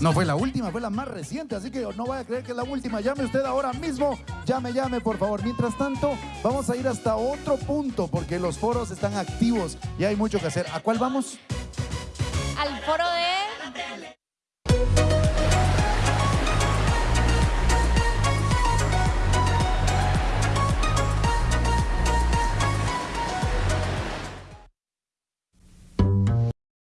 No fue la última, fue la más reciente, así que no vaya a creer que es la última. Llame usted ahora mismo, llame, llame, por favor. Mientras tanto, vamos a ir hasta otro punto, porque los foros están activos y hay mucho que hacer. ¿A cuál vamos? Al foro de